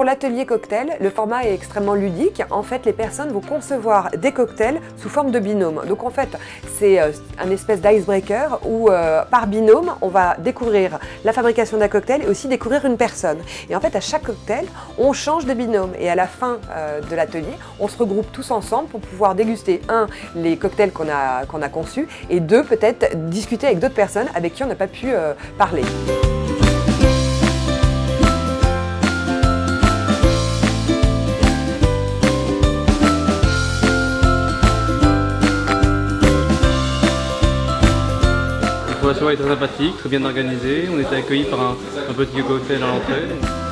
pour l'atelier cocktail, le format est extrêmement ludique. En fait, les personnes vont concevoir des cocktails sous forme de binôme. Donc en fait, c'est euh, un espèce d'icebreaker où euh, par binôme, on va découvrir la fabrication d'un cocktail et aussi découvrir une personne. Et en fait, à chaque cocktail, on change de binôme. Et à la fin euh, de l'atelier, on se regroupe tous ensemble pour pouvoir déguster, un, les cocktails qu'on a, qu'on a conçus, et deux, peut-être discuter avec d'autres personnes avec qui on n'a pas pu parler. Soirée est très sympathique, très bien organisée. On était accueillis par un, un petit cocktail à l'entrée.